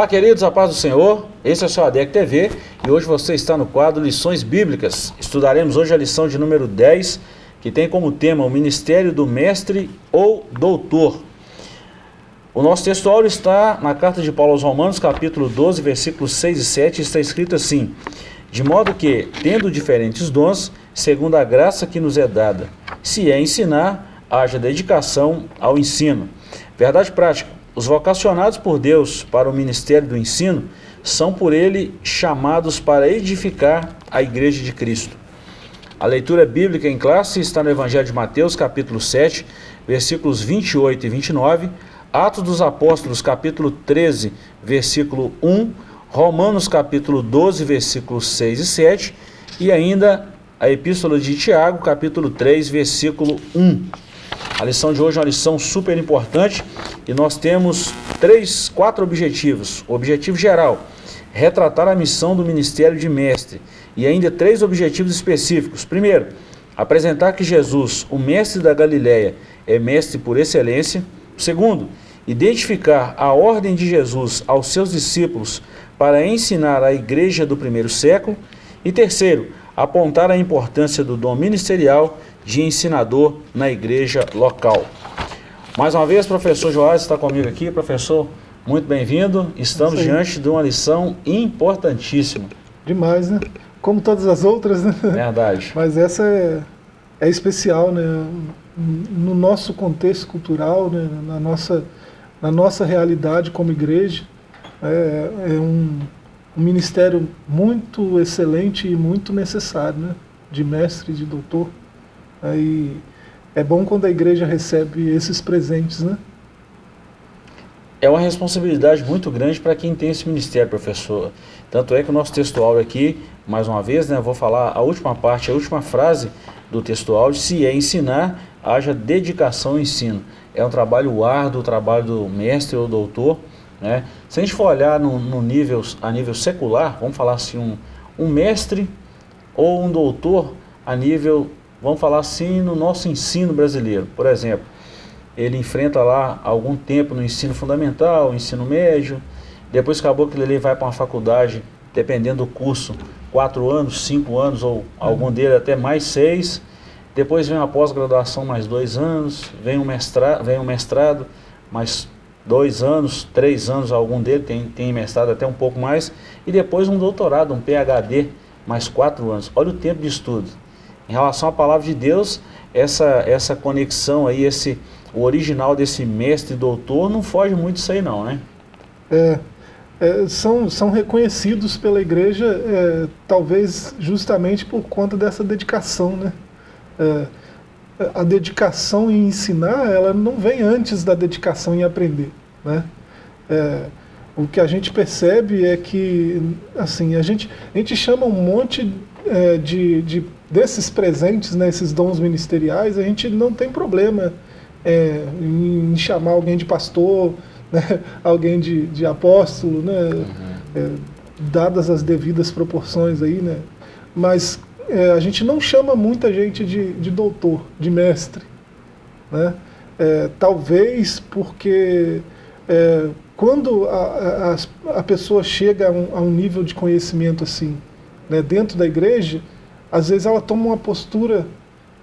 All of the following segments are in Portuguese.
Olá, queridos, a paz do Senhor. Esse é o seu ADEC TV e hoje você está no quadro Lições Bíblicas. Estudaremos hoje a lição de número 10, que tem como tema o Ministério do Mestre ou Doutor. O nosso textual está na carta de Paulo aos Romanos, capítulo 12, versículos 6 e 7, está escrito assim: De modo que, tendo diferentes dons, segundo a graça que nos é dada, se é ensinar, haja dedicação ao ensino. Verdade prática. Os vocacionados por Deus para o ministério do ensino são por ele chamados para edificar a igreja de Cristo. A leitura bíblica em classe está no Evangelho de Mateus, capítulo 7, versículos 28 e 29, Atos dos Apóstolos, capítulo 13, versículo 1, Romanos, capítulo 12, versículos 6 e 7, e ainda a Epístola de Tiago, capítulo 3, versículo 1. A lição de hoje é uma lição super importante e nós temos três, quatro objetivos. O objetivo geral, retratar a missão do Ministério de Mestre e ainda três objetivos específicos. Primeiro, apresentar que Jesus, o Mestre da Galileia, é Mestre por excelência. Segundo, identificar a ordem de Jesus aos seus discípulos para ensinar a igreja do primeiro século. E terceiro, apontar a importância do dom ministerial de ensinador na igreja local. Mais uma vez, professor Joás está comigo aqui. Professor, muito bem-vindo. Estamos diante de uma lição importantíssima. Demais, né? Como todas as outras, né? Verdade. Mas essa é, é especial, né? No nosso contexto cultural, né? na, nossa, na nossa realidade como igreja, é, é um, um ministério muito excelente e muito necessário, né? De mestre, de doutor. Aí é bom quando a igreja recebe esses presentes, né? É uma responsabilidade muito grande para quem tem esse ministério, professor. Tanto é que o nosso textual aqui, mais uma vez, né, vou falar a última parte, a última frase do textual, se é ensinar, haja dedicação ao ensino. É um trabalho árduo, o trabalho do mestre ou doutor. Né? Se a gente for olhar no, no nível, a nível secular, vamos falar assim, um, um mestre ou um doutor a nível vamos falar assim, no nosso ensino brasileiro. Por exemplo, ele enfrenta lá algum tempo no ensino fundamental, ensino médio, depois acabou que ele vai para uma faculdade, dependendo do curso, quatro anos, cinco anos, ou algum dele até mais seis, depois vem uma pós-graduação mais dois anos, vem um mestrado, vem um mestrado mais dois anos, três anos, algum dele tem, tem mestrado até um pouco mais, e depois um doutorado, um PhD, mais quatro anos. Olha o tempo de estudo. Em relação à palavra de Deus, essa, essa conexão aí, esse, o original desse mestre doutor não foge muito disso aí não, né? É, é, são, são reconhecidos pela igreja, é, talvez justamente por conta dessa dedicação, né? É, a dedicação em ensinar, ela não vem antes da dedicação em aprender, né? É, o que a gente percebe é que, assim, a gente, a gente chama um monte é, de, de desses presentes, né, esses dons ministeriais, a gente não tem problema é, em chamar alguém de pastor, né, alguém de, de apóstolo, né, uhum. é, dadas as devidas proporções aí, né, mas é, a gente não chama muita gente de, de doutor, de mestre, né, é, talvez porque é, quando a, a, a, pessoa chega a um, a um nível de conhecimento assim, né, dentro da igreja, às vezes ela toma uma postura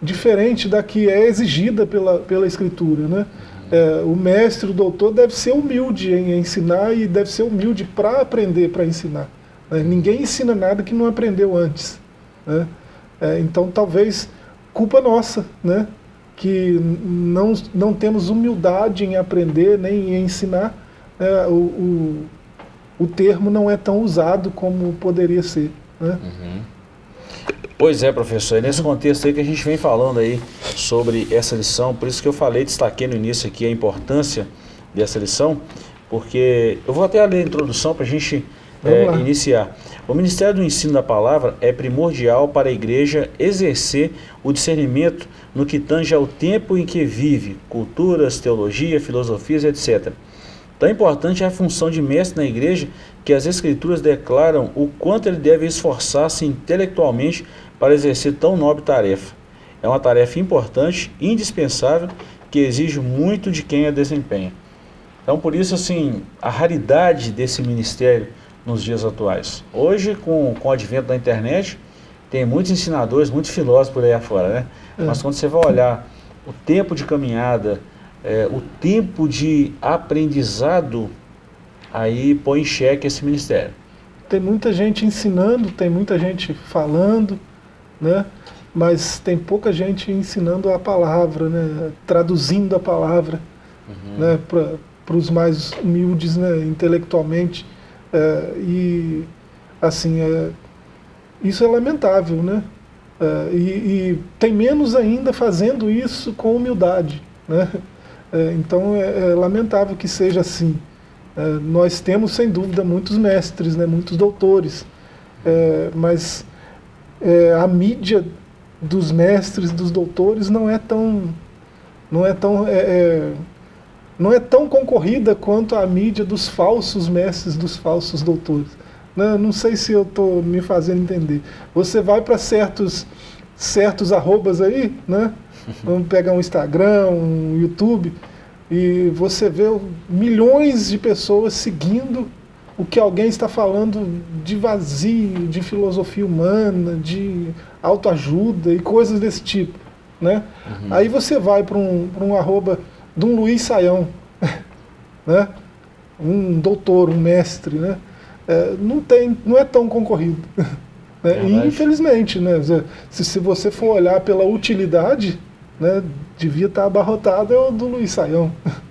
diferente da que é exigida pela, pela escritura. Né? É, o mestre, o doutor deve ser humilde em ensinar e deve ser humilde para aprender, para ensinar. Né? Ninguém ensina nada que não aprendeu antes. Né? É, então talvez culpa nossa, né? que não, não temos humildade em aprender nem em ensinar, é, o, o, o termo não é tão usado como poderia ser. Né? Uhum. Pois é, professor, é nesse contexto aí que a gente vem falando aí sobre essa lição, por isso que eu falei, destaquei no início aqui a importância dessa lição, porque eu vou até ler a introdução para a gente é, iniciar. O Ministério do Ensino da Palavra é primordial para a igreja exercer o discernimento no que tange ao tempo em que vive, culturas, teologia, filosofias, etc. Tão importante é a função de mestre na igreja que as escrituras declaram o quanto ele deve esforçar-se intelectualmente para exercer tão nobre tarefa. É uma tarefa importante, indispensável, que exige muito de quem a desempenha. Então, por isso, assim, a raridade desse ministério nos dias atuais. Hoje, com, com o advento da internet, tem muitos ensinadores, muitos filósofos por aí afora, né? É. Mas quando você vai olhar o tempo de caminhada, é, o tempo de aprendizado, aí põe em xeque esse ministério. Tem muita gente ensinando, tem muita gente falando, né? mas tem pouca gente ensinando a palavra, né? traduzindo a palavra uhum. né? para os mais humildes né? intelectualmente. É, e assim, é, isso é lamentável, né? É, e, e, tem menos ainda fazendo isso com humildade. Né? É, então é, é, lamentável que seja assim. É, nós temos, sem dúvida, muitos mestres, né? muitos doutores, é, a mídia dos mestres, dos doutores, não é tão, não é tão, não é tão concorrida quanto a mídia dos falsos mestres, dos falsos doutores. Não, né? não sei se eu estou me fazendo entender. Você vai para certos, certos arrobas aí, né? Vamos pegar um Instagram, um YouTube, e você vê milhões de pessoas seguindo o que alguém está falando de vazio, de filosofia humana, de autoajuda e coisas desse tipo. Né? Uhum. Aí você vai para um, um arroba de um Luiz Saião, né? um doutor, um mestre, né? É, não, tem, não é tão concorrido. Né? E, infelizmente, né? se, se você for olhar pela utilidade, né, devia estar abarrotado é o do Luiz Saião.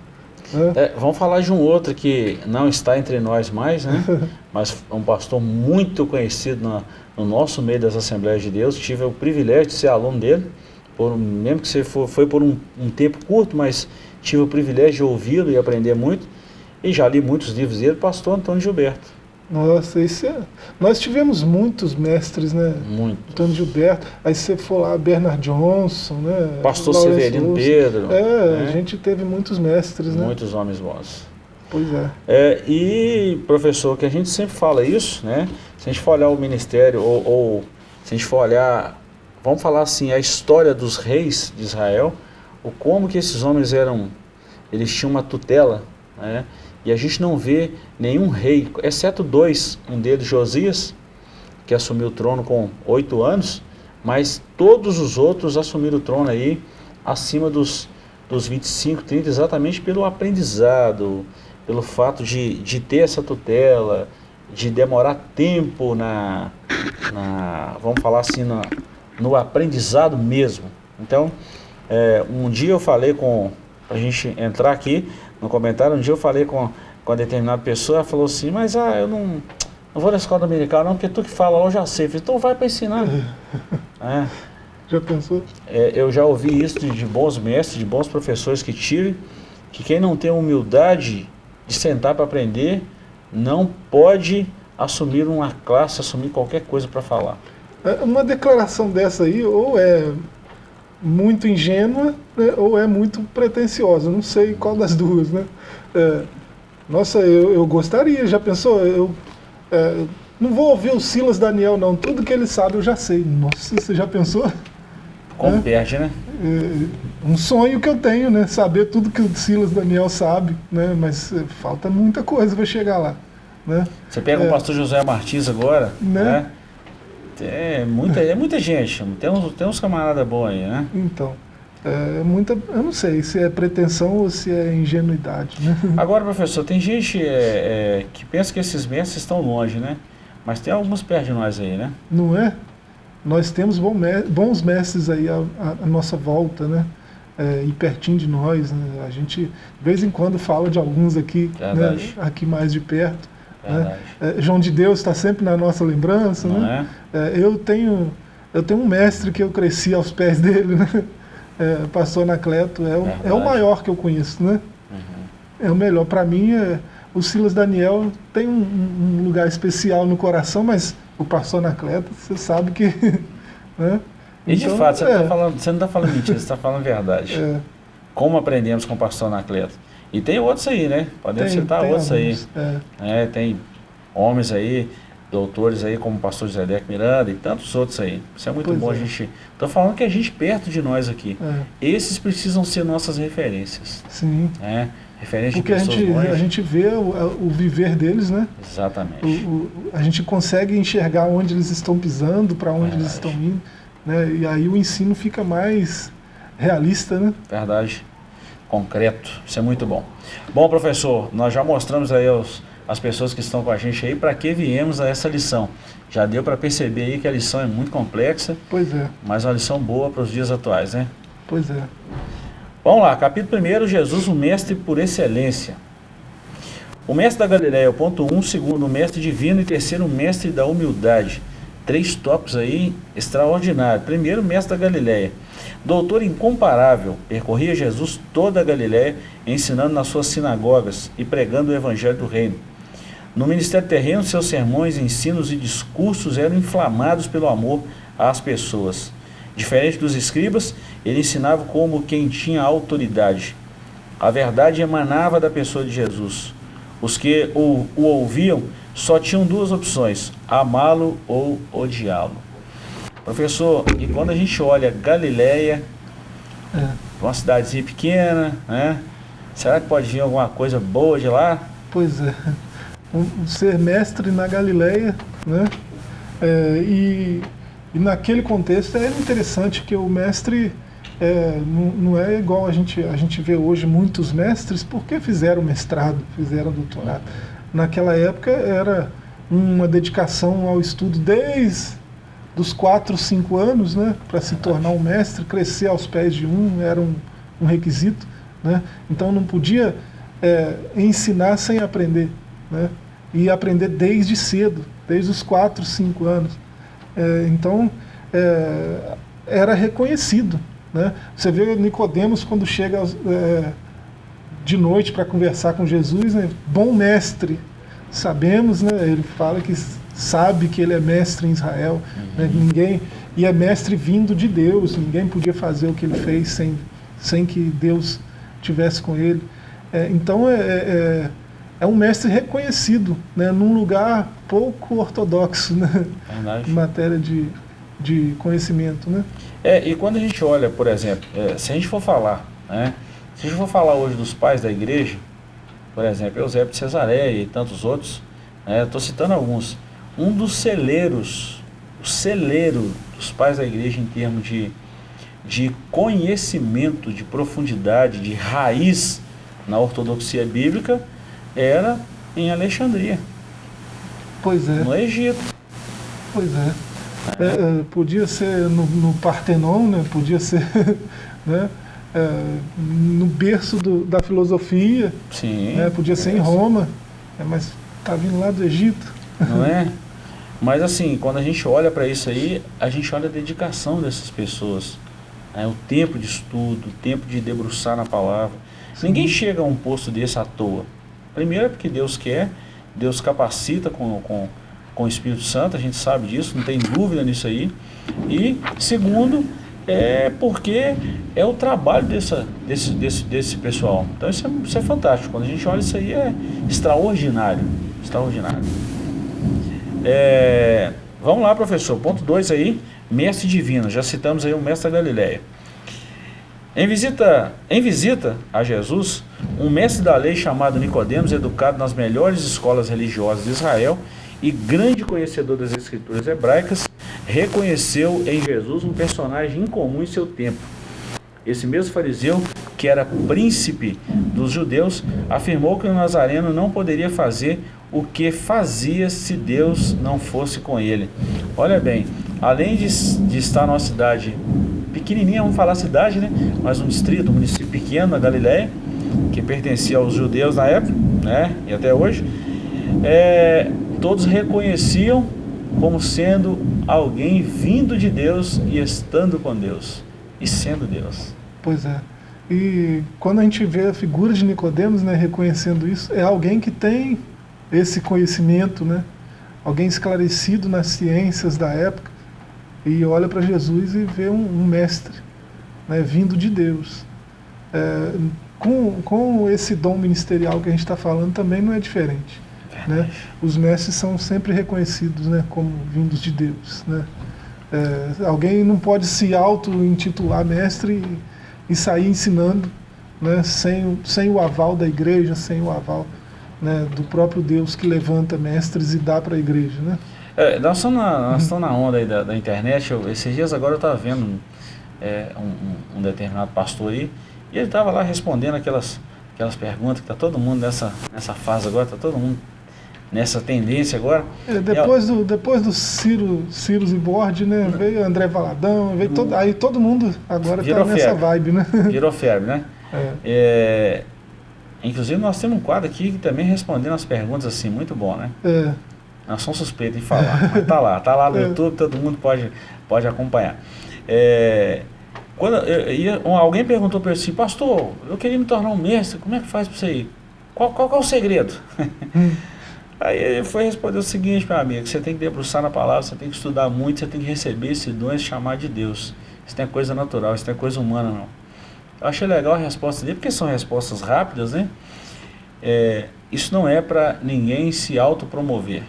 É, vamos falar de um outro que não está entre nós mais, né? mas um pastor muito conhecido no, no nosso meio das Assembleias de Deus. Tive o privilégio de ser aluno dele, por, mesmo que você for, foi por um, um tempo curto, mas tive o privilégio de ouvi-lo e aprender muito. E já li muitos livros dele, pastor Antônio Gilberto. Nossa, isso é... nós tivemos muitos mestres, né? Muito. Antônio Gilberto, aí você for lá, Bernard Johnson, né? Pastor Lawrence Severino Lúcio. Pedro. É, né? a gente teve muitos mestres, né? Muitos homens bons. Pois é. é. E, professor, que a gente sempre fala isso, né? Se a gente for olhar o ministério, ou, ou se a gente for olhar, vamos falar assim, a história dos reis de Israel, o como que esses homens eram, eles tinham uma tutela, né? E a gente não vê nenhum rei, exceto dois, um deles Josias, que assumiu o trono com oito anos, mas todos os outros assumiram o trono aí acima dos, dos 25, 30, exatamente pelo aprendizado, pelo fato de, de ter essa tutela, de demorar tempo na, na vamos falar assim, na, no aprendizado mesmo. Então, é, um dia eu falei com, a gente entrar aqui, no comentário, um dia eu falei com, com a determinada pessoa, ela falou assim, mas ah, eu não, não vou na escola dominical não, porque tu que fala lá eu já sei. Eu falei, então vai para ensinar. é. Já pensou? É, eu já ouvi isso de, de, bons mestres, de bons professores que tive, que quem não tem humildade de sentar para aprender, não pode assumir uma classe, assumir qualquer coisa para falar. É, uma declaração dessa aí, ou é muito ingênua né, ou é muito pretensiosa. Não sei qual das duas, né? É, nossa, eu, eu gostaria, já pensou? Eu é, não vou ouvir o Silas Daniel, não. Tudo que ele sabe eu já sei. Nossa, você já pensou? Como é, perde, né? É, um sonho que eu tenho, né? Saber tudo que o Silas Daniel sabe, né? Mas é, falta muita coisa para chegar lá. Né? Você pega o é. pastor José Martins agora, né? né? É muita, é muita gente, tem uns, tem uns camaradas bons aí, né? Então, é muita, eu não sei se é pretensão ou se é ingenuidade, né? Agora, professor, tem gente é, é, que pensa que esses mestres estão longe, né? Mas tem alguns perto de nós aí, né? Não é? Nós temos bons mestres aí à, à nossa volta, né? É, e pertinho de nós, né? A gente, de vez em quando, fala de alguns aqui, né? aqui mais de perto. Né? É, João de Deus está sempre na nossa lembrança. né? É? é? eu, tenho, eu tenho um mestre que eu cresci aos pés dele, né? É, pastor Anacleto, é o, é o maior que eu conheço. Né? Uhum. É o melhor. Para mim, é, o Silas Daniel tem um, um, lugar especial no coração, mas o pastor Anacleto, você sabe que... né? E de então, fato, você, tá é. falando, você não está falando mentira, você está falando verdade. É. Como aprendemos com o pastor Anacleto? E tem outros aí, né? Podemos tem, citar tem outros alguns, aí. É. é. tem homens aí, doutores aí, como o pastor José Deco Miranda e tantos outros aí. Isso é muito pois bom é. a gente... Estou falando que a gente perto de nós aqui. É. Esses precisam ser nossas referências. Sim. É. Referente Porque a de pessoas gente, longe. a gente vê o, o viver deles, né? Exatamente. O, o- a gente consegue enxergar onde eles estão pisando, para onde eles estão indo, né? E aí o ensino fica mais realista, né? Verdade. Concreto. Isso é muito bom. Bom, professor, nós já mostramos aí aos, as pessoas que estão com a gente aí para que viemos a essa lição. Já deu para perceber aí que a lição é muito complexa, Pois é, mas uma lição boa para os dias atuais, né? pois é. Vamos lá, capítulo 1, Jesus, o mestre por excelência. O mestre da Galileia, o ponto 1, um, segundo, o mestre divino e terceiro, o mestre da humildade. Três tópicos aí extraordinários. Primeiro, o mestre da Galileia. Doutor incomparável, percorria Jesus toda a Galileia, ensinando nas suas sinagogas e pregando o evangelho do reino. No ministério terreno, seus sermões, ensinos e discursos eram inflamados pelo amor às pessoas. Diferente dos escribas, ele ensinava como quem tinha autoridade. A verdade emanava da pessoa de Jesus. Os que o, o ouviam só tinham duas opções: amá-lo ou odiá-lo. Professor, e quando a gente olha Galileia, é. uma cidadezinha pequena, né? Será que pode vir alguma coisa boa de lá? Pois é. Um- ser mestre na Galileia, né? É, e, e naquele contexto é interessante que o mestre é, não, não é igual a gente, a gente vê hoje muitos mestres porque fizeram mestrado, fizeram doutorado. Naquela época era uma dedicação ao estudo desde dos 4, 5 anos, né? Para se tornar um mestre, crescer aos pés de um era um, um requisito, né? Então não podia é, ensinar sem aprender, né? E aprender desde cedo, desde os 4, 5 anos. É, então é, era reconhecido, né? Você vê Nicodemos quando chega é, de noite para conversar com Jesus, né? bom mestre. Sabemos, né? Ele fala que sabe que ele é mestre em Israel, né? ninguém e é mestre vindo de Deus. Ninguém podia fazer o que ele fez sem sem que Deus tivesse com ele. É, então é, é, é um mestre reconhecido, né? Num lugar pouco ortodoxo, né? Em matéria de de conhecimento, né? É, e quando a gente olha, por exemplo, é, se a gente for falar, né? Se a gente for falar hoje dos pais da igreja, por exemplo, Eusébio de Cesareia e tantos outros, estou citando alguns. Um dos celeiros, o celeiro dos pais da igreja em termos de, de conhecimento, de profundidade, de raiz na ortodoxia bíblica, era em Alexandria, Pois é. no Egito. Pois é. É, é, podia ser no, no Partenon, né? podia ser né? É, no berço do- da filosofia, Sim. né? podia ser em é. Roma, é, mas está vindo lá do Egito. não é? Mas assim, quando a gente olha para isso aí, a gente olha a dedicação dessas pessoas, né? o tempo de estudo, o tempo de debruçar na palavra. Ninguém chega a um posto desse à toa. Primeiro é porque Deus quer, Deus capacita com, com, com o Espírito Santo, a gente sabe disso, não tem dúvida nisso aí. E segundo, é porque é o trabalho dessa, desse, desse, desse pessoal. Então isso é, isso é fantástico. Quando a gente olha isso aí é extraordinário. Extraordinário. É, vamos lá, professor. Ponto 2 aí, mestre divino. Já citamos aí o mestre da Galileia. Em visita, em visita a Jesus, um mestre da lei chamado Nicodemos, educado nas melhores escolas religiosas de Israel e grande conhecedor das escrituras hebraicas, reconheceu em Jesus um personagem incomum em seu tempo. Esse mesmo fariseu, que era príncipe dos judeus, afirmou que o Nazareno não poderia fazer o que fazia se Deus não fosse com ele. Olha bem, além de, de estar numa cidade pequenininha, vamos falar cidade, né? Mas um distrito, um município pequeno na Galiléia, que pertencia aos judeus na época, né? E até hoje, é, todos reconheciam como sendo alguém vindo de Deus e estando com Deus e sendo Deus. Pois é. E quando a gente vê a figura de Nicodemos, né, reconhecendo isso, é alguém que tem esse conhecimento, né? Alguém esclarecido nas ciências da época e olha para Jesus e vê um, um mestre, né, vindo de Deus. É, com, com esse dom ministerial que a gente está falando também não é diferente. Né? Os mestres são sempre reconhecidos né, como vindos de Deus. Né? É, alguém não pode se auto-intitular mestre e, e sair ensinando né, sem, sem o aval da igreja, sem o aval né, do próprio Deus que levanta mestres e dá para a igreja. Né? É, nós, estamos na, nós estamos na onda aí da, da internet, eu, esses dias agora eu estava vendo é, um, um, determinado pastor aí, e ele estava lá respondendo aquelas, aquelas perguntas que está todo mundo nessa, nessa fase agora, está todo mundo nessa tendência agora. É, depois, do, depois do Ciro, Ciro e Borde, né, veio André Valadão, veio todo, aí todo mundo agora está nessa vibe, né? Virou febre, né? É. É, inclusive nós temos um quadro aqui que também respondendo as perguntas assim, muito bom, né? É. Nós somos suspeitos em falar, mas tá lá, tá lá no é. YouTube, todo mundo pode, pode acompanhar. É, quando eu, eu, alguém perguntou para ele assim, pastor, eu queria me tornar um mestre, como é que faz para você ir? Qual, qual, qual é o segredo? Hum. Aí ele foi responder o seguinte, meu amigo, você tem que debruçar na palavra, você tem que estudar muito, você tem que receber esse dom e chamar de Deus. Isso não é coisa natural, isso não é coisa humana, não. Eu achei legal a resposta dele, porque são respostas rápidas, né? É, isso não é para ninguém se autopromover.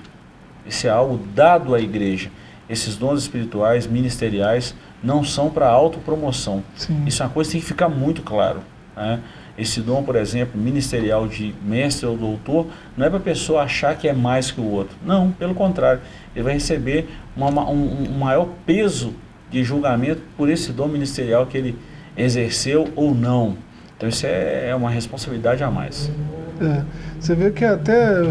Isso é algo dado à igreja. Esses dons espirituais, ministeriais, não são para autopromoção. Sim. Isso é uma coisa que tem que ficar muito claro. Né? Esse dom, por exemplo, ministerial de mestre ou doutor, não é para a pessoa achar que é mais que o outro. Não, pelo contrário. Ele vai receber uma, um, um maior peso de julgamento por esse dom ministerial que ele exerceu ou não. Então isso é, é uma responsabilidade a mais. É, você vê que até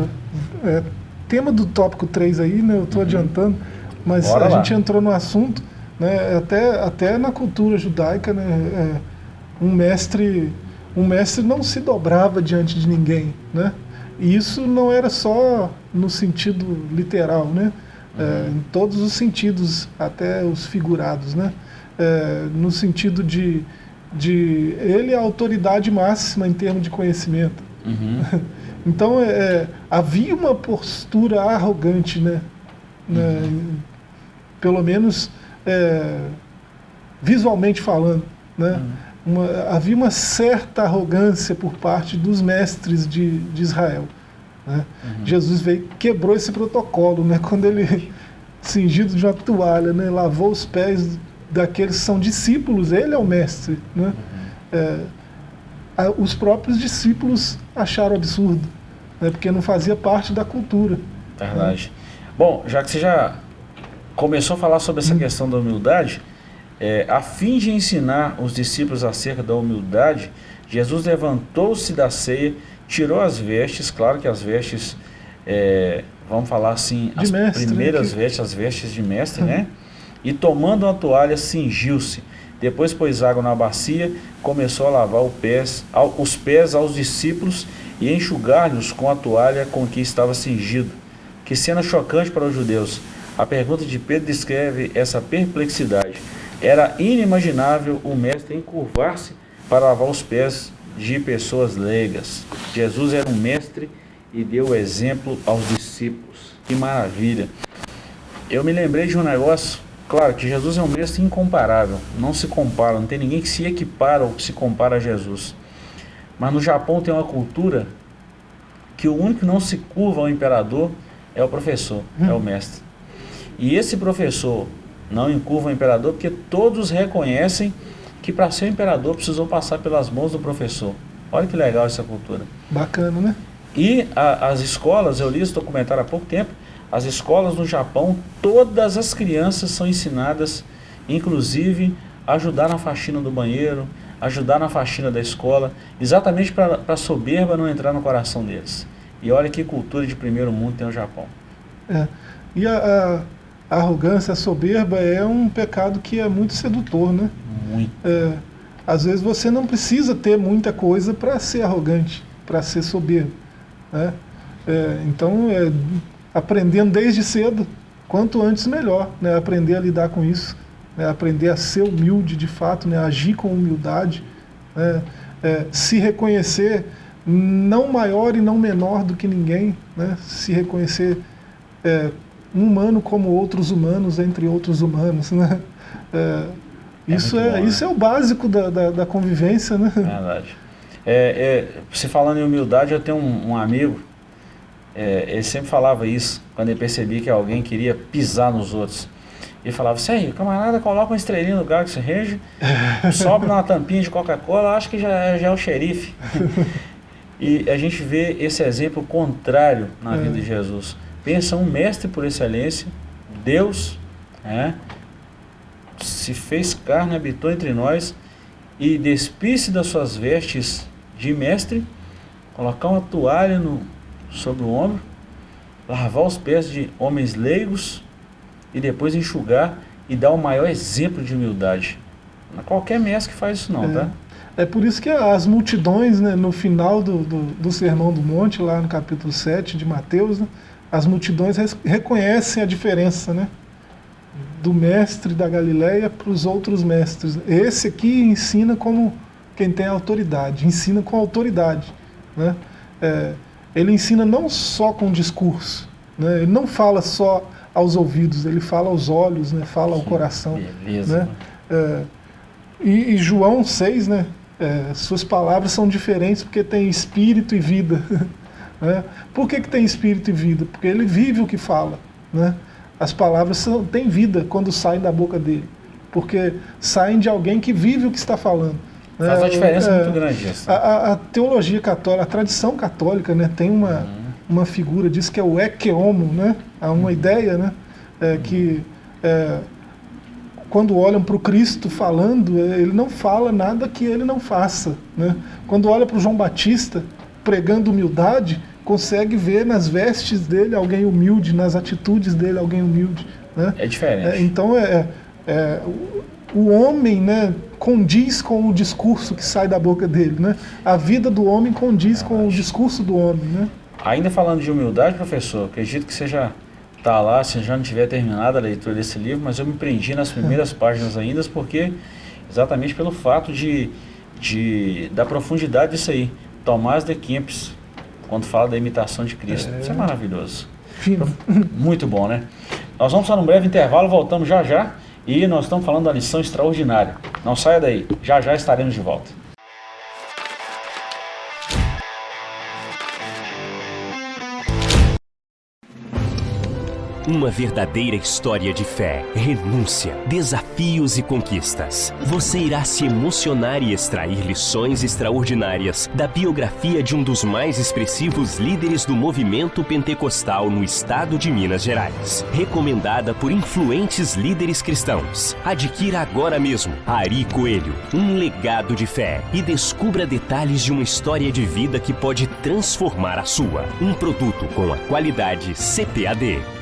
é, tema do tópico 3 aí, né, eu estou uhum. adiantando, mas Bora a lá. gente entrou no assunto, né, até, até na cultura judaica, né, é, um mestre um mestre não se dobrava diante de ninguém, né? E isso não era só no sentido literal, né? É, uhum. É, em todos os sentidos, até os figurados, né? É, no sentido de, de ele é a autoridade máxima em termos de conhecimento. Uhum. Então, é, é, havia uma postura arrogante, né? né? Uhum. Pelo menos é, visualmente falando, né? Uhum. Uma, havia uma certa arrogância por parte dos mestres de, de Israel. Né? Uhum. Jesus veio quebrou esse protocolo, né? Quando ele cingido de uma toalha, né? Lavou os pés daqueles que são discípulos, ele é o mestre. Né? Uhum. É, a, os próprios discípulos acharam absurdo, né? porque não fazia parte da cultura. Verdade. Né? Bom, já que você já começou a falar sobre essa hum. questão da humildade, é, a fim de ensinar os discípulos acerca da humildade, Jesus levantou-se da ceia, tirou as vestes, claro que as vestes, é, vamos falar assim, de as mestre, né, primeiras né? vestes, as vestes de mestre, né? E tomando uma toalha, cingiu-se. Depois pôs água na bacia, começou a lavar pés, os pés aos discípulos e enxugar-lhes com a toalha com que estava cingido. Que cena chocante para os judeus. A pergunta de Pedro descreve essa perplexidade. Era inimaginável o mestre encurvar-se para lavar os pés de pessoas leigas. Jesus era um mestre e deu exemplo aos discípulos. Que maravilha! Eu me lembrei de um negócio Claro que Jesus é um mestre incomparável, não se compara, não tem ninguém que se equipara ou que se compara a Jesus. Mas no Japão tem uma cultura que o único que não se curva ao imperador é o professor, hum. é o mestre. E esse professor não encurva o imperador porque todos reconhecem que para ser imperador precisou passar pelas mãos do professor. Olha que legal essa cultura. Bacana, né? E a, as escolas, eu li esse documentário há pouco tempo, as escolas no Japão, todas as crianças são ensinadas, inclusive, a ajudar na faxina do banheiro, ajudar na faxina da escola, exatamente para a soberba não entrar no coração deles. E olha que cultura de primeiro mundo tem o Japão. É. E a, a, a arrogância, a soberba é um pecado que é muito sedutor, né? Muito. É, às vezes você não precisa ter muita coisa para ser arrogante, para ser soberbo. Né? É, então, é, aprendendo desde cedo, quanto antes melhor, né? aprender a lidar com isso, né? aprender a ser humilde de fato, né? agir com humildade, né? é, se reconhecer não maior e não menor do que ninguém, né? se reconhecer é, um humano como outros humanos entre outros humanos. Né? É, é isso, é, bom, isso né? é o básico da, da, da convivência. Né? Verdade. É, é, você falando em humildade, eu tenho um, um amigo é, ele sempre falava isso, quando ele percebia que alguém queria pisar nos outros. e falava, Sérgio, camarada, coloca uma estrelinha no Galaxy Range, sobe numa tampinha de Coca-Cola, acho que já, já é o xerife. e a gente vê esse exemplo contrário na é. vida de Jesus. Pensa um mestre por excelência, Deus, é, se fez carne, habitou entre nós e despisse das suas vestes de mestre, colocar uma toalha no, sobre o ombro, lavar os pés de homens leigos e depois enxugar e dar o maior exemplo de humildade. Não é qualquer mestre que faz isso não, é. tá? É por isso que as multidões, né, no final do, do, do, Sermão do Monte, lá no capítulo 7 de Mateus, né, as multidões reconhecem a diferença né, do mestre da Galileia para os outros mestres. Esse aqui ensina como quem tem autoridade, ensina com autoridade. Né? É, ele ensina não só com discurso, né? ele não fala só aos ouvidos, ele fala aos olhos, né? fala ao coração. Beleza. Né? É, e, e, João 6, né? É, suas palavras são diferentes porque tem espírito e vida. né? Por que, que tem espírito e vida? Porque ele vive o que fala. Né? As palavras são, têm vida quando saem da boca dele. Porque saem de alguém que vive o que está falando. Né? Faz uma diferença é, muito grande isso. A, a, teologia católica, a tradição católica né, tem uma, uhum. uma figura disso que é o ecce homo, né? Há uma uhum. ideia né, é, que é, quando olham para o Cristo falando, é, ele não fala nada que ele não faça. Né? Quando olha para o João Batista pregando humildade, consegue ver nas vestes dele alguém humilde, nas atitudes dele alguém humilde. Né? É diferente. É, então é, é, o homem né, condiz com o discurso que sai da boca dele. Né? A vida do homem condiz com o discurso do homem. Né? Ainda falando de humildade, professor, acredito que seja está lá, se já não tiver terminado a leitura desse livro, mas eu me prendi nas primeiras páginas ainda, porque exatamente pelo fato de, de da profundidade disso aí. Tomás de Kempis, quando fala da imitação de Cristo. É. Isso é maravilhoso. Fino. Muito bom, né? Nós vamos para um breve intervalo, voltamos já já. E nós estamos falando da lição extraordinária. Não saia daí, já já estaremos de volta. Uma verdadeira história de fé, renúncia, desafios e conquistas. Você irá se emocionar e extrair lições extraordinárias da biografia de um dos mais expressivos líderes do movimento pentecostal no estado de Minas Gerais. Recomendada por influentes líderes cristãos. Adquira agora mesmo Ari Coelho, um legado de fé e descubra detalhes de uma história de vida que pode transformar a sua. Um produto com a qualidade CPAD.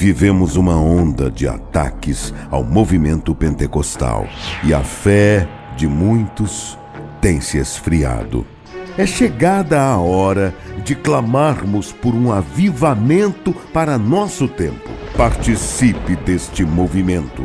Vivemos uma onda de ataques ao movimento pentecostal e a fé de muitos tem se esfriado. É chegada a hora de clamarmos por um avivamento para nosso tempo. Participe deste movimento.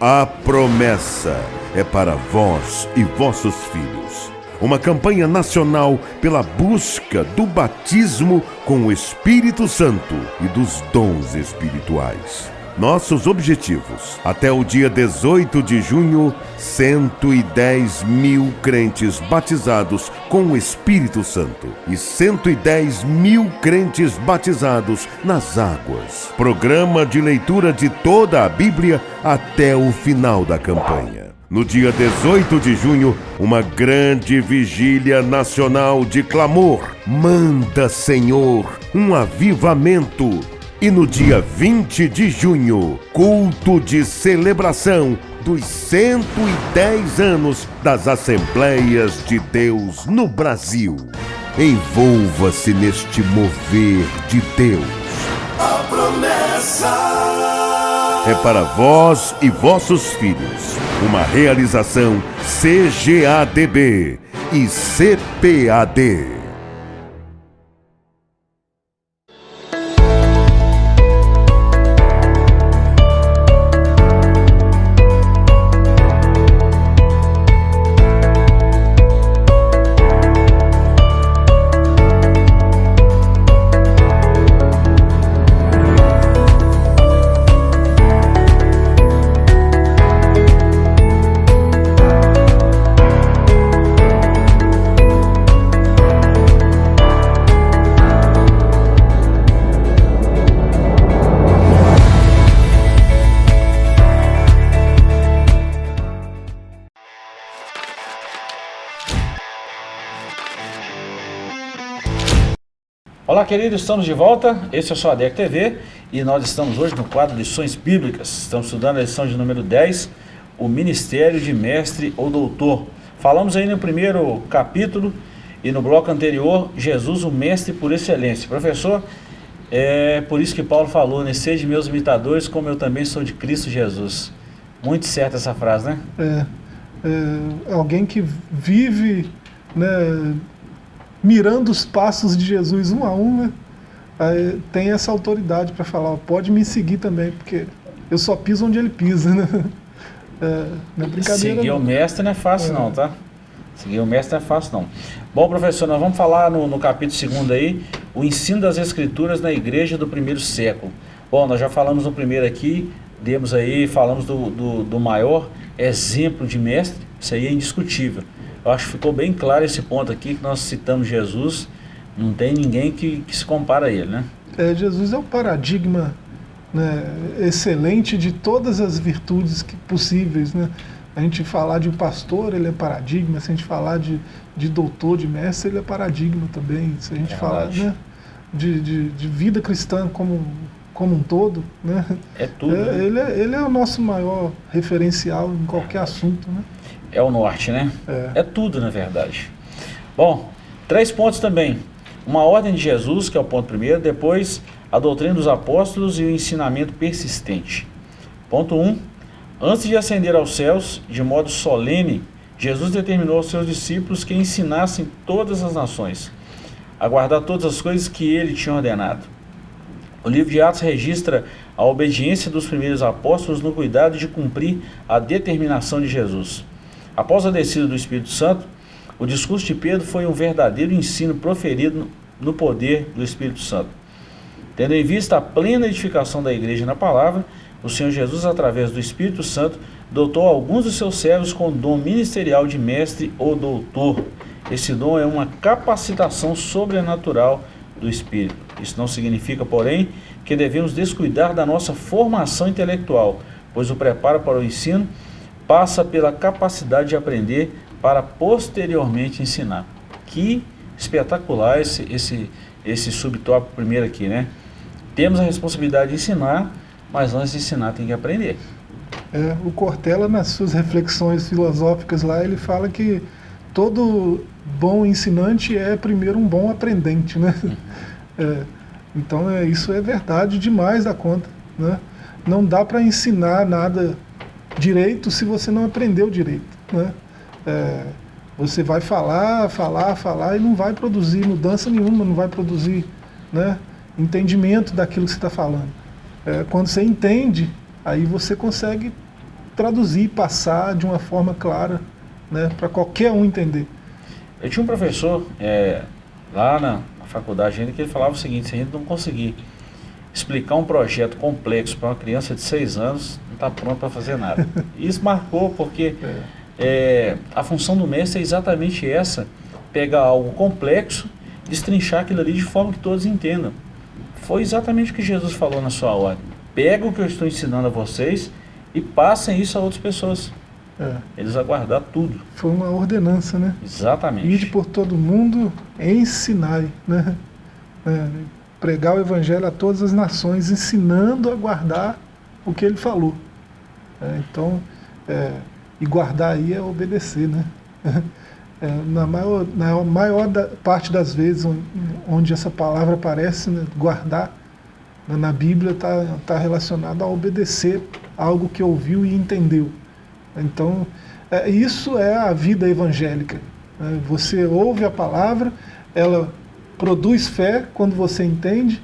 A promessa é para vós e vossos filhos uma campanha nacional pela busca do batismo com o Espírito Santo e dos dons espirituais. Nossos objetivos: até o dia 18 de junho, 110 mil crentes batizados com o Espírito Santo e 110 mil crentes batizados nas águas. Programa de leitura de toda a Bíblia até o final da campanha. No dia 18 de junho, uma grande vigília nacional de clamor. Manda, Senhor, um avivamento. E no dia 20 de junho, culto de celebração dos 110 anos das Assembleias de Deus no Brasil. Envolva-se neste mover de Deus. A promessa é para vós e vossos filhos. Uma realização CGADB e CPAD. Queridos, estamos de volta. Esse é o Soadec TV e nós estamos hoje no quadro Lições Bíblicas. Estamos estudando a lição de número 10, o Ministério de Mestre ou Doutor. Falamos aí no primeiro capítulo e no bloco anterior, Jesus, o Mestre por excelência. Professor, é por isso que Paulo falou, né? Sede meus imitadores, como eu também sou de Cristo Jesus. Muito certa essa frase, né? É, é, alguém que vive né, mirando os passos de Jesus um a um, né? Aí tem essa autoridade para falar, ó, pode me seguir também, porque eu só piso onde ele pisa, né? É, não é brincadeira. Seguir não. o mestre não é fácil é. não, tá? Seguir o mestre não é fácil não. Bom, professor, nós vamos falar no, no capítulo 2 aí, o ensino das escrituras na igreja do primeiro século. Bom, nós já falamos no primeiro aqui, demos aí, falamos do, do, do maior exemplo de mestre, isso aí é indiscutível. Eu acho que ficou bem claro esse ponto aqui, que nós citamos Jesus, não tem ninguém que, que se compara a ele, né? É, Jesus é o paradigma né, excelente de todas as virtudes que, possíveis, né? A gente falar de um pastor, ele é paradigma. Se a gente falar de, de doutor, de mestre, ele é paradigma também. Se a gente é falar né, de, de, de, vida cristã como, como um todo, né? É tudo. É, né? ele, é, ele é o nosso maior referencial em qualquer assunto, né? É o norte, né? É. é tudo, na verdade. Bom, três pontos também. Uma ordem de Jesus, que é o ponto primeiro. Depois, a doutrina dos apóstolos e o ensinamento persistente. Ponto 1. Um, Antes de ascender aos céus, de modo solene, Jesus determinou aos seus discípulos que ensinassem todas as nações a guardar todas as coisas que ele tinha ordenado. O livro de Atos registra a obediência dos primeiros apóstolos no cuidado de cumprir a determinação de Jesus. Após a descida do Espírito Santo, o discurso de Pedro foi um verdadeiro ensino proferido no poder do Espírito Santo. Tendo em vista a plena edificação da igreja na palavra, o Senhor Jesus, através do Espírito Santo, dotou alguns dos seus servos com o dom ministerial de mestre ou doutor. Esse dom é uma capacitação sobrenatural do Espírito. Isso não significa, porém, que devemos descuidar da nossa formação intelectual, pois o preparo para o ensino passa pela capacidade de aprender para posteriormente ensinar. Que espetacular esse, esse, esse subtópico primeiro aqui, né? Temos a responsabilidade de ensinar, mas antes de ensinar tem que aprender. É, o Cortella, nas suas reflexões filosóficas lá, ele fala que todo bom ensinante é primeiro um bom aprendente, né? Uhum. É, então é, isso é verdade demais da conta, né? Não dá para ensinar nada direito se você não aprendeu direito, né? É, você vai falar, falar, falar e não vai produzir mudança nenhuma, não vai produzir né, entendimento daquilo que você está falando é, quando você entende, aí você consegue traduzir, passar de uma forma clara, né, para qualquer um entender. Eu tinha um professor é, lá na, faculdade ainda que ele falava o seguinte, se a gente não conseguir explicar um projeto complexo para uma criança de 6 anos, está pronto para fazer nada. Isso marcou porque é. A função do mestre é exatamente essa, pegar algo complexo, destrinchar aquilo ali de forma que todos entendam. Foi exatamente o que Jesus falou na sua ordem. Pega o que eu estou ensinando a vocês e passem isso a outras pessoas. É. Eles aguardar tudo. Foi uma ordenança, né? Exatamente. Ide por todo mundo, ensinai, né? É, pregar o evangelho a todas as nações, ensinando a guardar o que ele falou. É, então, é, e guardar aí é obedecer, né? É, na maior, na maior da, parte das vezes onde, essa palavra aparece, né, guardar, né, na Bíblia está tá relacionado a obedecer algo que ouviu e entendeu. Então, é, isso é a vida evangélica. Né? Você ouve a palavra, ela produz fé quando você entende,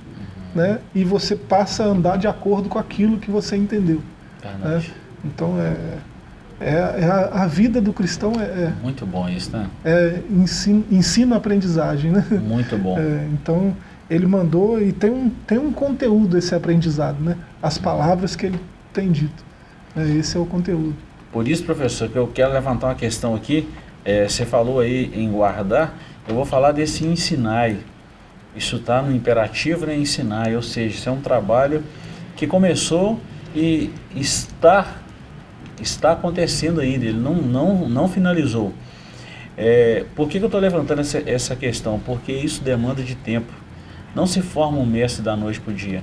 né? e você passa a andar de acordo com aquilo que você entendeu. Né? Então, é é, é a, a, vida do cristão é, é, Muito bom isso, né? É ensino, ensino aprendizagem, né? Muito bom. É, então, ele mandou e tem um, tem um conteúdo esse aprendizado, né? As palavras que ele tem dito. É, esse é o conteúdo. Por isso, professor, que eu quero levantar uma questão aqui. É, você falou aí em guardar, eu vou falar desse ensinar. Isso está no imperativo, né? Ensinar, ou seja, isso é um trabalho que começou e está está acontecendo ainda, ele não, não, não finalizou. É, por que, que eu estou levantando essa, essa questão? Porque isso demanda de tempo. não se forma um mestre da noite para o dia.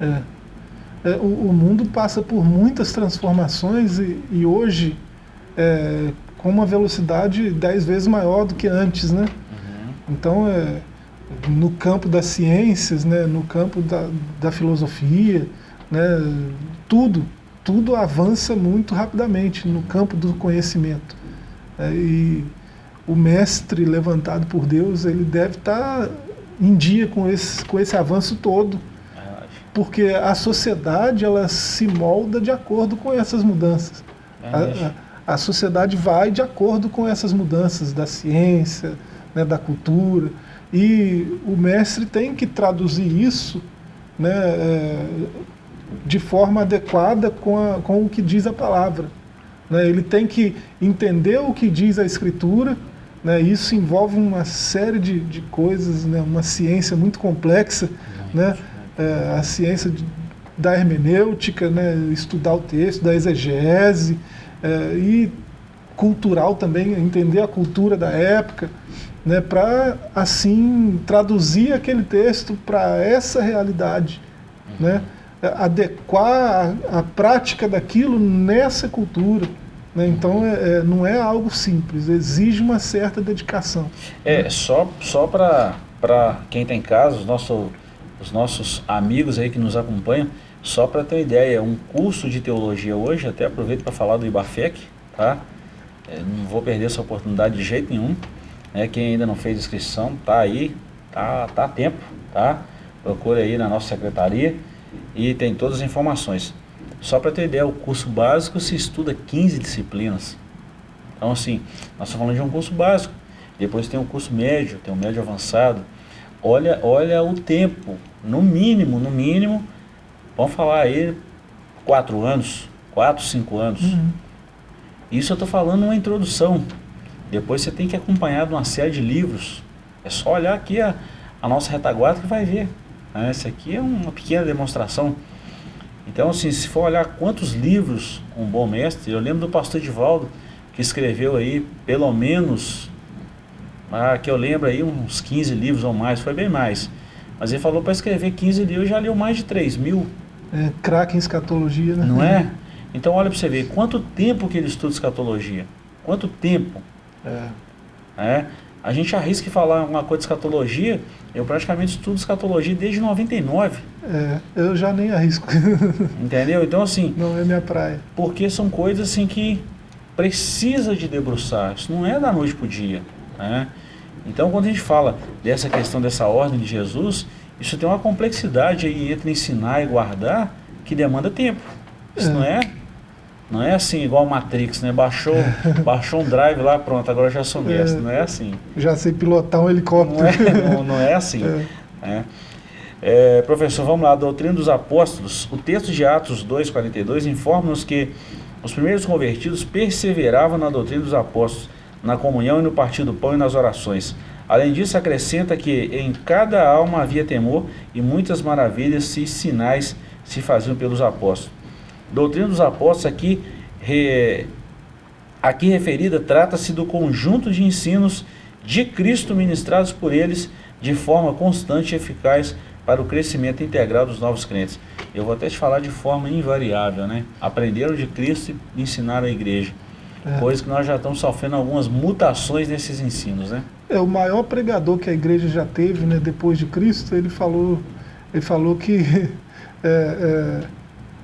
É. É, o, o, mundo passa por muitas transformações e, e hoje é, com uma velocidade dez vezes maior do que antes, né? Uhum. Então, é, no campo das ciências, né, no campo da, da filosofia, né, tudo, tudo avança muito rapidamente no campo do conhecimento. É, e o mestre levantado por Deus, ele deve estar em dia com esse, com esse avanço todo, porque a sociedade ela se molda de acordo com essas mudanças. A, a, a sociedade vai de acordo com essas mudanças da ciência, né, da cultura, e o mestre tem que traduzir isso né, é, de forma adequada com, a, com o que diz a palavra. Né? Ele tem que entender o que diz a Escritura, né? isso envolve uma série de, de coisas, né? uma ciência muito complexa, né? É, a ciência de, da hermenêutica, né? estudar o texto, da exegese, é, e cultural também, entender a cultura da época, né? para assim traduzir aquele texto para essa realidade. Né? Adequar a, a, prática daquilo nessa cultura. Né? Então é, é, não é algo simples, exige uma certa dedicação. É, só, só para quem tem casos, nosso, os nossos amigos aí que nos acompanham, só para ter uma ideia, um curso de teologia hoje, até aproveito para falar do IBAFEC, tá? É, não vou perder essa oportunidade de jeito nenhum. Né? Quem ainda não fez inscrição, tá aí, tá, tá a tempo, tá? Procure aí na nossa secretaria e tem todas as informações. Só para ter ideia, o curso básico se estuda 15 disciplinas. Então, assim, nós estamos falando de um curso básico. Depois tem um curso médio, tem um médio avançado. Olha, olha o tempo, no mínimo, no mínimo, vamos falar aí, quatro anos, quatro, cinco anos. Uhum. Isso eu estou falando uma introdução. Depois você tem que acompanhar de uma série de livros. É só olhar aqui a, a nossa retaguarda que vai ver. Né? Essa aqui é uma pequena demonstração. Então, assim, se for olhar quantos livros um bom mestre, eu lembro do pastor Divaldo, que escreveu aí pelo menos, ah, que eu lembro aí uns 15 livros ou mais, foi bem mais. Mas ele falou para escrever 15 livros, já leu mais de 3 mil. É, craque em escatologia, né? Não é? Então olha para você ver, quanto tempo que ele estuda escatologia? Quanto tempo? É. é? A gente arrisca falar uma coisa de escatologia, eu praticamente estudo escatologia desde 99. É, eu já nem arrisco. Entendeu? Então assim... Não é minha praia. Porque são coisas assim que precisa de debruçar, isso não é da noite para o dia. Né? Então quando a gente fala dessa questão dessa ordem de Jesus, isso tem uma complexidade aí entre ensinar e guardar que demanda tempo. Isso é. não é não é assim igual Matrix, né? Baixou, baixou um drive lá, pronto, agora já sou mestre. É, não é assim. Já sei pilotar um helicóptero. Não é, não, não é assim. É. É, professor, vamos lá, a doutrina dos apóstolos. O texto de Atos 2,42 informa-nos que os primeiros convertidos perseveravam na doutrina dos apóstolos, na comunhão e no partir do pão e nas orações. Além disso, acrescenta que em cada alma havia temor e muitas maravilhas e sinais se faziam pelos apóstolos. Doutrina dos Apóstolos aqui, re, aqui referida trata-se do conjunto de ensinos de Cristo ministrados por eles de forma constante e eficaz para o crescimento integral dos novos crentes. Eu vou até te falar de forma invariável, né? Aprenderam de Cristo e ensinaram a igreja. É. Coisa que nós já estamos sofrendo algumas mutações nesses ensinos, né? É, o maior pregador que a igreja já teve, né, depois de Cristo, ele falou, ele falou que é, é,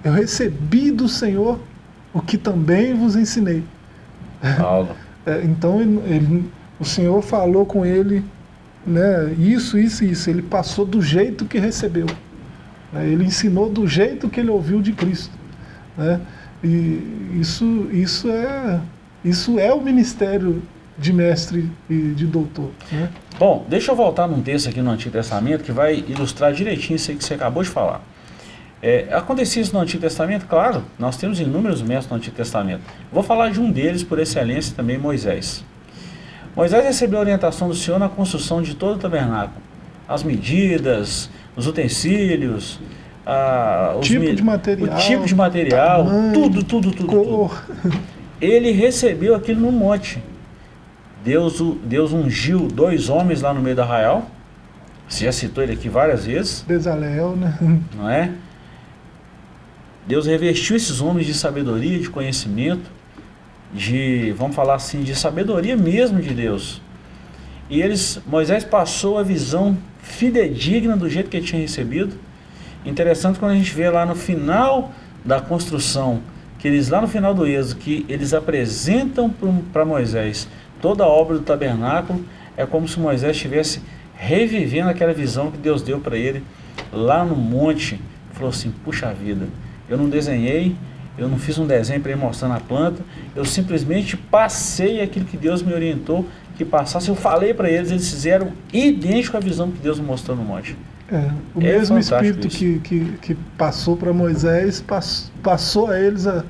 eu recebi do Senhor o que também vos ensinei. Paulo. É, então ele, ele, o Senhor falou com ele né, isso, isso e isso. Ele passou do jeito que recebeu. Né, ele ensinou do jeito que ele ouviu de Cristo. Né, e isso, isso, é, isso é o ministério de mestre e de doutor. Né? Bom, deixa eu voltar num texto aqui no Antigo Testamento que vai ilustrar direitinho isso aí que você acabou de falar. É, acontecia isso no Antigo Testamento? Claro, nós temos inúmeros mestres no Antigo Testamento. Vou falar de um deles, por excelência, também Moisés. Moisés recebeu a orientação do Senhor na construção de todo o tabernáculo. As medidas, os utensílios, a, os tipo de material, o tipo de material, tamanho, tudo, tudo, tudo, cor. tudo. Ele recebeu aquilo no monte. Deus, Deus ungiu dois homens lá no meio do arraial, Você já citou ele aqui várias vezes. Bezalel, né? Não é? Deus revestiu esses homens de sabedoria, de conhecimento, de, vamos falar assim, de sabedoria mesmo de Deus. E eles, Moisés passou a visão fidedigna do jeito que ele tinha recebido. Interessante quando a gente vê lá no final da construção, que eles lá no final do êxodo, que eles apresentam para Moisés toda a obra do tabernáculo, é como se Moisés estivesse revivendo aquela visão que Deus deu para ele lá no monte. Falou assim, puxa vida, eu não desenhei, eu não fiz um desenho para ir mostrando a planta, eu simplesmente passei aquilo que Deus me orientou que passasse. Eu falei para eles, eles fizeram idêntico à visão que Deus mostrou no monte. É, o é mesmo espírito que, que, que, passou para Moisés pass, passou a eles a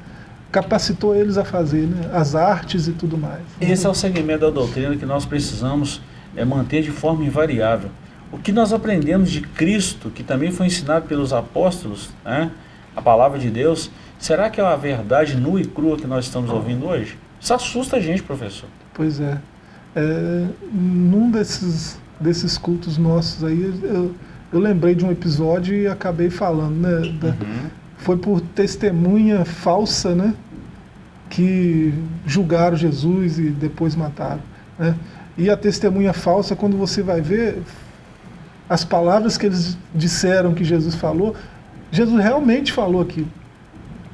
capacitou eles a fazer né? as artes e tudo mais. Esse é o segmento da doutrina que nós precisamos é, manter de forma invariável. O que nós aprendemos de Cristo, que também foi ensinado pelos apóstolos, né? A palavra de Deus, será que é a verdade nua e crua que nós estamos ouvindo hoje? Isso assusta a gente, professor. Pois é. é num desses, desses cultos nossos aí, eu, eu lembrei de um episódio e acabei falando, né? Da, uhum. Foi por testemunha falsa, né? Que julgaram Jesus e depois mataram. Né? E a testemunha falsa, quando você vai ver, as palavras que eles disseram que Jesus falou, Jesus realmente falou aquilo.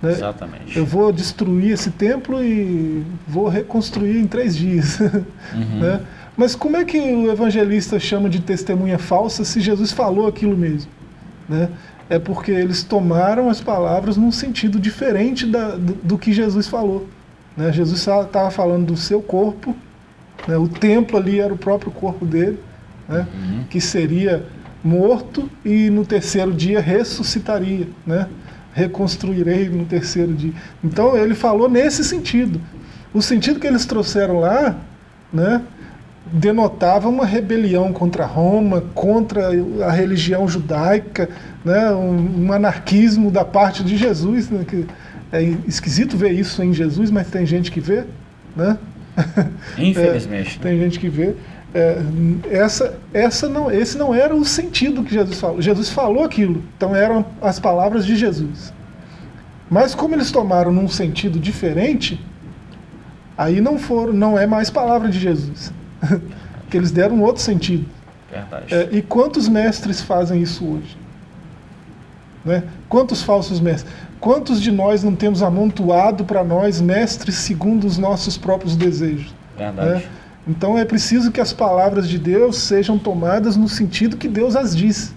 Né? Exatamente. Eu vou destruir esse templo e vou reconstruir em três dias. Uhum. né? Mas como é que o evangelista chama de testemunha falsa se Jesus falou aquilo mesmo? Né? É porque eles tomaram as palavras num sentido diferente da, do, do que Jesus falou. Né? Jesus estava falando do seu corpo, né? o templo ali era o próprio corpo dele, né? Uhum. que seria morto e no terceiro dia ressuscitaria, né? reconstruirei no terceiro dia. Então ele falou nesse sentido. O sentido que eles trouxeram lá, né, denotava uma rebelião contra Roma, contra a religião judaica, né, um, um anarquismo da parte de Jesus, né, que é esquisito ver isso em Jesus, mas tem gente que vê, né? Infelizmente. é, tem gente que vê. É, essa, essa não, esse não era o sentido que Jesus falou. Jesus falou aquilo, então eram as palavras de Jesus. Mas como eles tomaram num sentido diferente, aí não foram, não é mais palavra de Jesus. que eles deram um outro sentido. É, e quantos mestres fazem isso hoje? Né? Quantos falsos mestres? Quantos de nós não temos amontoado para nós mestres segundo os nossos próprios desejos? Verdade. Né? Então é preciso que as palavras de Deus sejam tomadas no sentido que Deus as diz,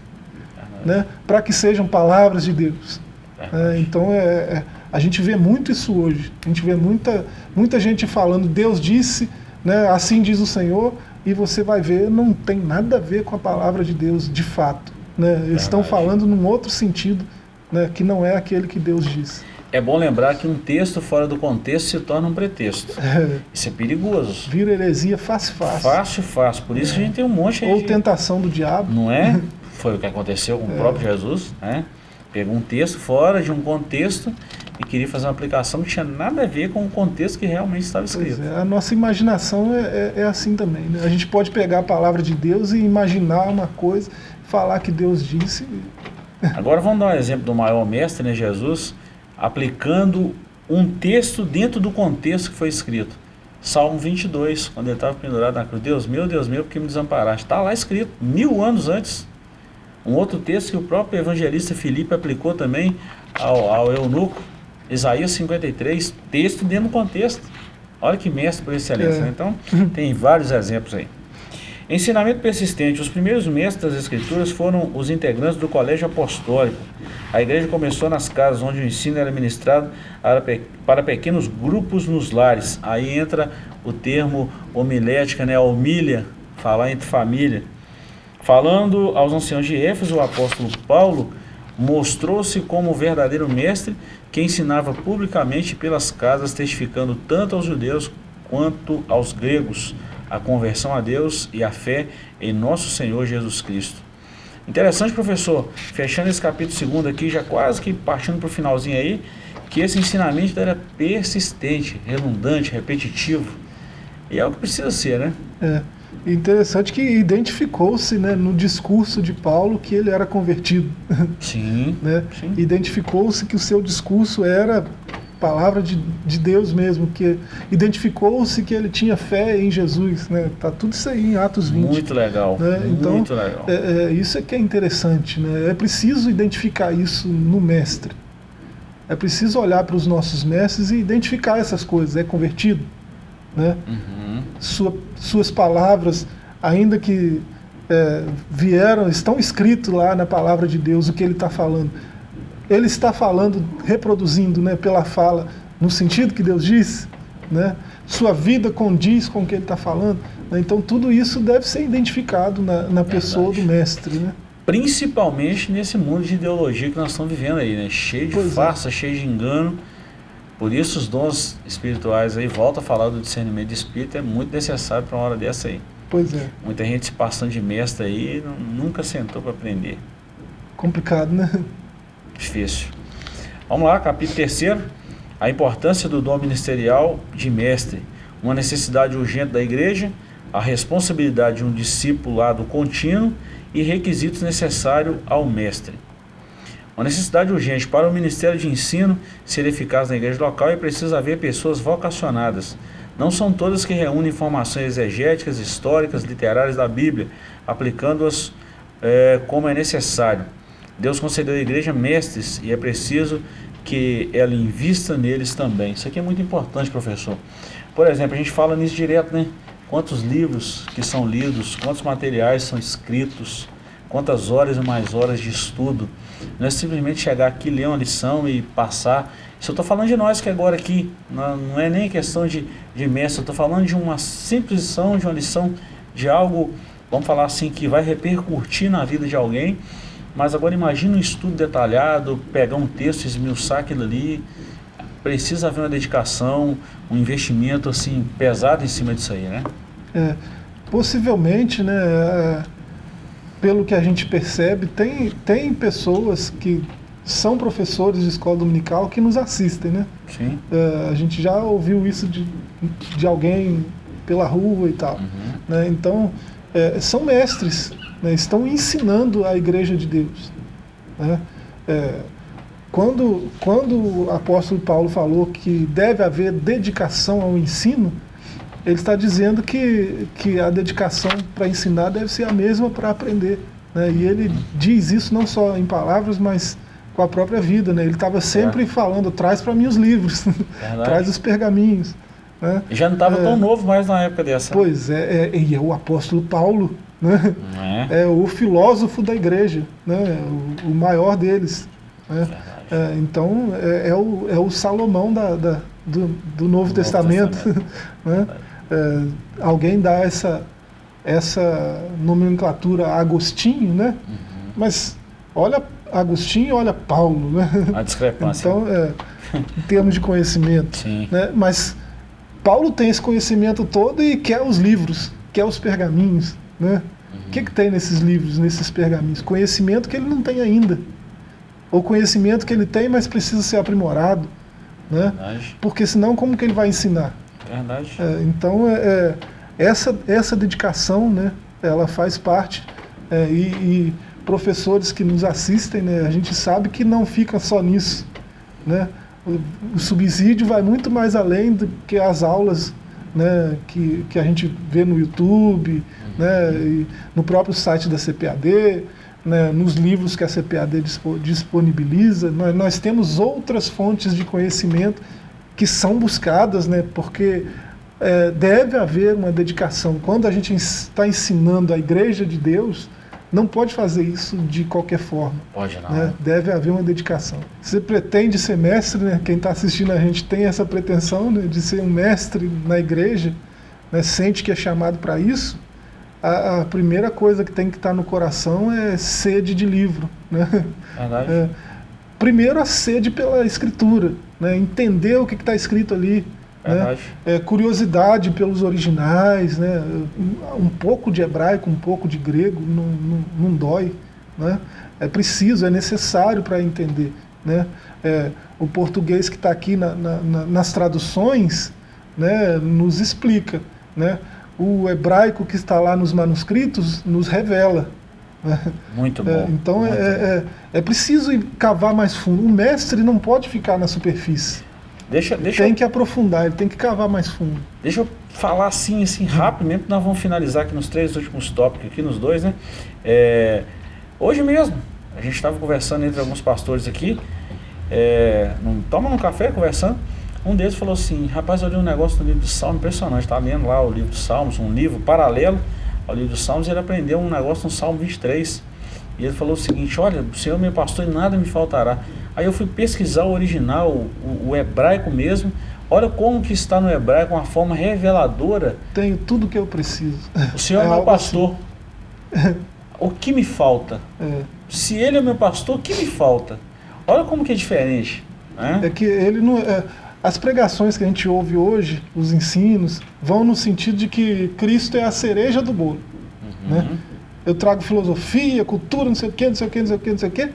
né? para que sejam palavras de Deus. É, então é, é, a gente vê muito isso hoje. A gente vê muita, muita gente falando, Deus disse, né, assim diz o Senhor, e você vai ver, não tem nada a ver com a palavra de Deus de fato. Né? Eles estão falando num outro sentido né, que não é aquele que Deus disse. É bom lembrar que um texto fora do contexto se torna um pretexto. Isso é perigoso. Vira heresia fácil, fácil. Fácil, fácil. Por isso é. que a gente tem um monte Ou de... tentação do diabo. Não é? Foi o que aconteceu com o é. próprio Jesus. Né? Pegou um texto fora de um contexto e queria fazer uma aplicação que tinha nada a ver com o contexto que realmente estava escrito. É, a nossa imaginação é, é, é assim também. Né? A gente pode pegar a palavra de Deus e imaginar uma coisa, falar que Deus disse. Agora vamos dar um exemplo do maior mestre, né, Jesus aplicando um texto dentro do contexto que foi escrito. Salmo 22, quando ele estava pendurado na cruz. Deus meu, Deus meu, porque me desamparaste. Está lá escrito, mil anos antes. Um outro texto que o próprio evangelista Filipe aplicou também ao, ao eunuco, Isaías 53, texto dentro do contexto. Olha que mestre por excelência. É. Né? Então, tem vários exemplos aí. Ensinamento persistente. Os primeiros mestres das Escrituras foram os integrantes do Colégio Apostólico. A igreja começou nas casas onde o ensino era ministrado para pequenos grupos nos lares. Aí entra o termo homilética, né? homilha, falar entre família. Falando aos anciãos de Éfeso, o apóstolo Paulo mostrou-se como o verdadeiro mestre que ensinava publicamente pelas casas, testificando tanto aos judeus quanto aos gregos a conversão a Deus e a fé em nosso Senhor Jesus Cristo. Interessante, professor, fechando esse capítulo segundo aqui, já quase que partindo para o finalzinho aí, que esse ensinamento era persistente, redundante, repetitivo. E é o que precisa ser, né? É. Interessante que identificou-se né, no discurso de Paulo que ele era convertido. Sim. né? sim. Identificou-se que o seu discurso era palavra de, de Deus mesmo, que identificou-se que ele tinha fé em Jesus. Né? Tá tudo isso aí em Atos 20. Muito legal. né? Então, Muito legal. é, é, isso é que é interessante. Né? É preciso identificar isso no mestre. É preciso olhar para os nossos mestres e identificar essas coisas. É convertido? Né? Uhum. Sua, suas palavras, ainda que é, vieram, estão escritos lá na palavra de Deus o que ele está falando. Ele está falando, reproduzindo né, pela fala, no sentido que Deus disse. Né? Sua vida condiz com o que ele está falando. né? Então tudo isso deve ser identificado na, na pessoa do mestre. Né? Principalmente nesse mundo de ideologia que nós estamos vivendo aí, né? Cheio de Pois é. farsa, cheio de engano. Por isso os dons espirituais aí, volta a falar do discernimento de espírito, é muito necessário para uma hora dessa aí. Pois é, Muita gente se passando de mestre aí, não- nunca sentou para aprender. complicado, né? Difícil. Vamos lá, capítulo 3 A importância do dom ministerial de mestre. Uma necessidade urgente da igreja, a responsabilidade de um discipulado contínuo e requisitos necessários ao mestre. Uma necessidade urgente para o ministério de ensino ser eficaz na igreja local é preciso haver pessoas vocacionadas. Não são todas que reúnem informações exegéticas, históricas, literárias da Bíblia, aplicando-as eh, como é necessário. Deus concedeu à igreja mestres e é preciso que ela invista neles também. Isso aqui é muito importante, professor. Por exemplo, a gente fala nisso direto, né? Quantos livros que são lidos, quantos materiais são escritos, quantas horas e mais horas de estudo. Não é simplesmente chegar aqui, ler uma lição e passar. Isso eu estou falando de nós que agora aqui, não, é nem questão de, de mestre, eu estou falando de uma simples lição, de uma lição de algo, vamos falar assim, que vai repercutir na vida de alguém. Mas agora imagine um estudo detalhado, pegar um texto, esmiuçar aquilo ali. Precisa haver uma dedicação, um investimento assim pesado em cima disso aí, né? É, possivelmente, né, é, pelo que a gente percebe, tem, tem pessoas que são professores de escola dominical que nos assistem, né? Sim. É, a gente já ouviu isso de, de alguém pela rua e tal. Uhum. né? Então, é, são mestres, né? estão ensinando a igreja de Deus. né? É, quando, quando o apóstolo Paulo falou que deve haver dedicação ao ensino, ele está dizendo que, que a dedicação para ensinar deve ser a mesma para aprender. né? E ele diz isso não só em palavras, mas com a própria vida. Né? Ele estava sempre falando, traz para mim os livros, traz os pergaminhos. Né? Já não estava É. tão novo mais na época dessa. Pois é, é, e é o apóstolo Paulo, né? É? é o filósofo da igreja, né? o, o maior deles. Né? É, então, é, é o, é o Salomão da, da- do, do Novo, Testamento. né? É, alguém dá essa, essa nomenclatura a Agostinho, né? Uhum. mas olha Agostinho e olha Paulo. Né? A discrepância. Então, em termos de conhecimento. Sim. né? Mas Paulo tem esse conhecimento todo e quer os livros, quer os pergaminhos. Né? O que, que tem nesses livros, nesses pergaminhos? Conhecimento que ele não tem ainda. Ou conhecimento que ele tem, mas precisa ser aprimorado. Né? Verdade. Porque senão como que ele vai ensinar? Verdade. É, então, é, é, essa, essa dedicação, né, ela faz parte. É, e, e professores que nos assistem, né, a gente sabe que não fica só nisso. Né? O, subsídio vai muito mais além do que as aulas né, que, que a gente vê no YouTube, né, no próprio site da CPAD, né, nos livros que a CPAD dispo- disponibiliza. Nós, nós temos outras fontes de conhecimento que são buscadas, né, porque é, deve haver uma dedicação. Quando a gente está ensinando a igreja de Deus, não pode fazer isso de qualquer forma. Pode não. né? Deve haver uma dedicação. Você pretende ser mestre, né? quem está assistindo a gente tem essa pretensão né, de ser um mestre na igreja, né? sente que é chamado para isso, a, a primeira coisa que tem que estar no coração é sede de livro. Né? Verdade. É, primeiro a sede pela escritura, né? entender o que está escrito ali, né? É, curiosidade pelos originais, né? um, pouco de hebraico, um pouco de grego, não, não, não dói. Né? É preciso, é necessário para entender. Né? É, o português que está aqui na- na- na- nas traduções né, nos explica. Né? o hebraico que está lá nos manuscritos nos revela. né? Muito bom. É, então muito é, é, é preciso cavar mais fundo. O mestre não pode ficar na superfície. Deixa, deixa, Tem eu, que aprofundar, ele tem que cavar mais fundo. deixa eu falar assim, assim, rápido mesmo, que nós vamos finalizar aqui nos três últimos tópicos, aqui nos dois, né? É, hoje mesmo, a gente estava conversando entre alguns pastores aqui, é, num, toma num café conversando, um deles falou assim, rapaz, eu li um negócio no livro de Salmos, impressionante, estava lendo lá o livro de Salmos, um livro paralelo ao livro de Salmos, e ele aprendeu um negócio no Salmo 23, e ele falou o seguinte, olha, o Senhor é meu pastor e nada me faltará. Aí eu fui pesquisar o original, o, o hebraico mesmo, olha como que está no hebraico, uma forma reveladora, Tenho tudo que eu preciso. o Senhor é, É meu pastor, o que me falta? É, Se ele é meu pastor, o que me falta? Olha como que é diferente, né? é que ele não. é, as pregações que a gente ouve hoje, os ensinos, vão no sentido de que Cristo é a cereja do bolo. Uhum. Né? Eu trago filosofia, cultura, não sei o que, não sei o que, não sei o que, não sei o que,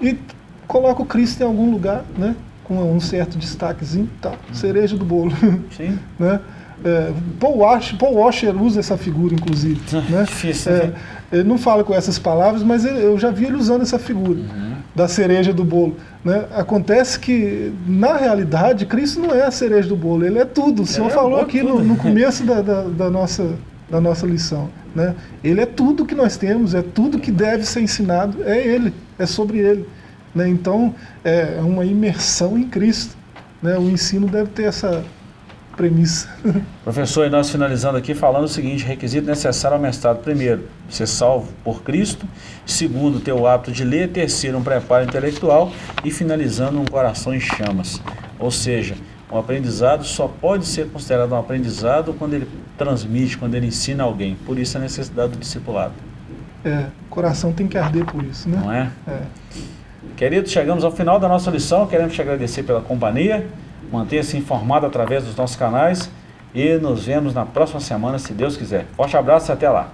e coloco Cristo em algum lugar, né? com um certo destaquezinho, tá, cereja do bolo. Sim. né? É, Paul, Washer, Paul Washer usa essa figura, inclusive. né? Difícil, É, né? ele não fala com essas palavras, mas ele- eu já vi ele usando essa figura Uhum. da cereja do bolo. Né? Acontece que, na realidade, Cristo não é a cereja do bolo, ele é tudo. O Senhor é falou bolo aqui no, no começo da, da, da nossa, da nossa lição. Né? Ele é tudo que nós temos, é tudo que deve ser ensinado, é Ele, é sobre Ele. Né? Então, é uma imersão em Cristo. Né? O ensino deve ter essa premissa. Professor, e nós finalizando aqui falando o seguinte, requisito necessário ao mestrado, primeiro, ser salvo por Cristo, segundo, ter o hábito de ler, terceiro, um preparo intelectual e finalizando, um coração em chamas. Ou seja, um aprendizado só pode ser considerado um aprendizado quando ele transmite, quando ele ensina alguém. Por isso a necessidade do discipulado, É, o coração tem que arder por isso, né? não é? É. Queridos, chegamos ao final da nossa lição. Queremos te agradecer pela companhia. Mantenha-se informado através dos nossos canais. E nos vemos na próxima semana, se Deus quiser. Forte abraço e até lá.